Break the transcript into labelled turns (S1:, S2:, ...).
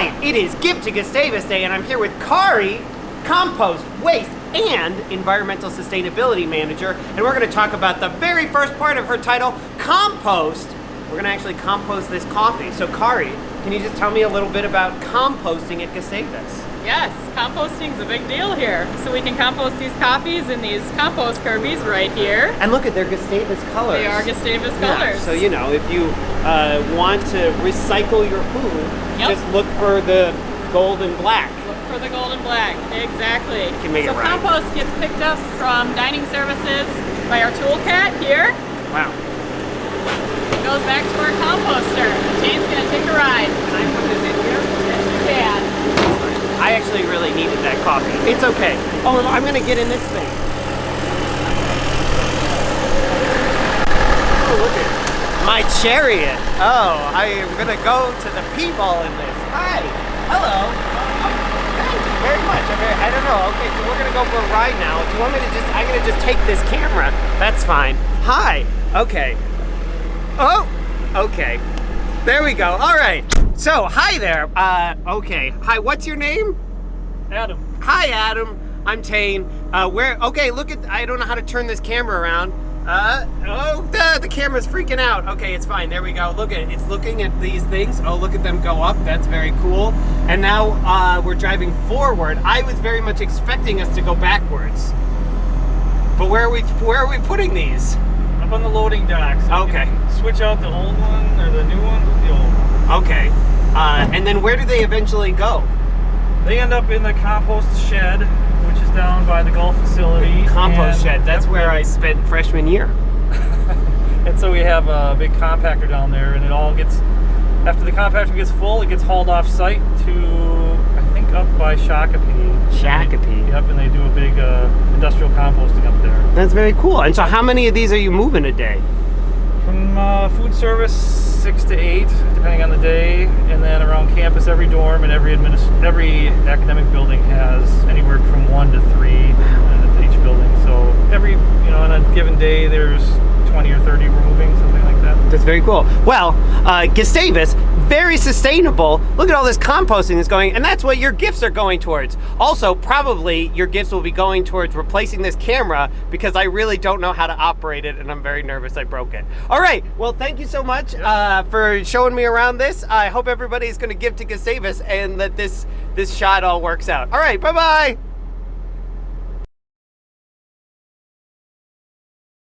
S1: right, it is Give to Gustavus Day, and I'm here with Kari, Compost, Waste, and Environmental Sustainability Manager, and we're going to talk about the very first part of her title, Compost. We're going to actually compost this coffee. So, Kari, can you just tell me a little bit about composting at Gustavus?
S2: Yes, composting is a big deal here. So we can compost these coffees in these compost kirbies right here.
S1: And look at their Gustavus colors.
S2: They are Gustavus
S1: Yeah,
S2: colors.
S1: so you know, if you uh, want to recycle your food,
S2: Yep.
S1: just look for the gold and black.
S2: Look for the golden black. Exactly.
S1: Can make
S2: so
S1: it right.
S2: compost gets picked up from dining services by our Toolcat here.
S1: Wow.
S2: It goes back to our composter. Jane's gonna take a ride.
S1: Can I put this in here?
S2: Yes, you can.
S1: I actually really needed that coffee. It's okay. Oh, I'm gonna get in this thing. Oh, look at my chariot. Oh, I am gonna go to the P-ball in this. Hi. Hello. Thank you very much. Very, I don't know. Okay, so we're gonna go for a ride now. Do you want me to just? I'm gonna just take this camera. That's fine. Hi. Okay. Oh. Okay. There we go. All right. So, hi there. Uh, okay. Hi. What's your name?
S3: Adam.
S1: Hi, Adam. I'm Tane. Uh, where? Okay, look at. I don't know how to turn this camera around. Uh, oh, the, the camera's freaking out. Okay, it's fine. There we go. Look at it. It's looking at these things. Oh, look at them go up. That's very cool. And now uh, we're driving forward. I was very much expecting us to go backwards. But where are we? Where are we putting these?
S3: Up on the loading dock. So
S1: Okay.
S3: Switch out the old one or the new one with the old one.
S1: Okay. Uh, and then where do they eventually go?
S3: They end up in the compost shed, which is down by the golf facility.
S1: Compost
S3: and-
S1: shed. That's where I spent freshman year.
S3: And so we have a big compactor down there, and it all gets. After the compactor gets full, it gets hauled off site to I think up by Shakopee.
S1: Shakopee.
S3: Yep, and they do a big uh, industrial composting up there.
S1: That's very cool. And so, how many of these are you moving a day?
S3: From uh, food service, six to eight, depending on the day, and then around campus, every dorm and every every academic building has anywhere from one to three at each building. So every you know on a given day, there's 20 or 30 we're moving, something like that.
S1: That's very cool. Well, uh, Gustavus, very sustainable. Look at all this composting that's going, and that's what your gifts are going towards. Also, probably your gifts will be going towards replacing this camera because I really don't know how to operate it, and I'm very nervous I broke it. All right. Well, thank you so much uh, for showing me around this. I hope everybody is going to give to Gustavus and that this this shot all works out. All right. Bye bye.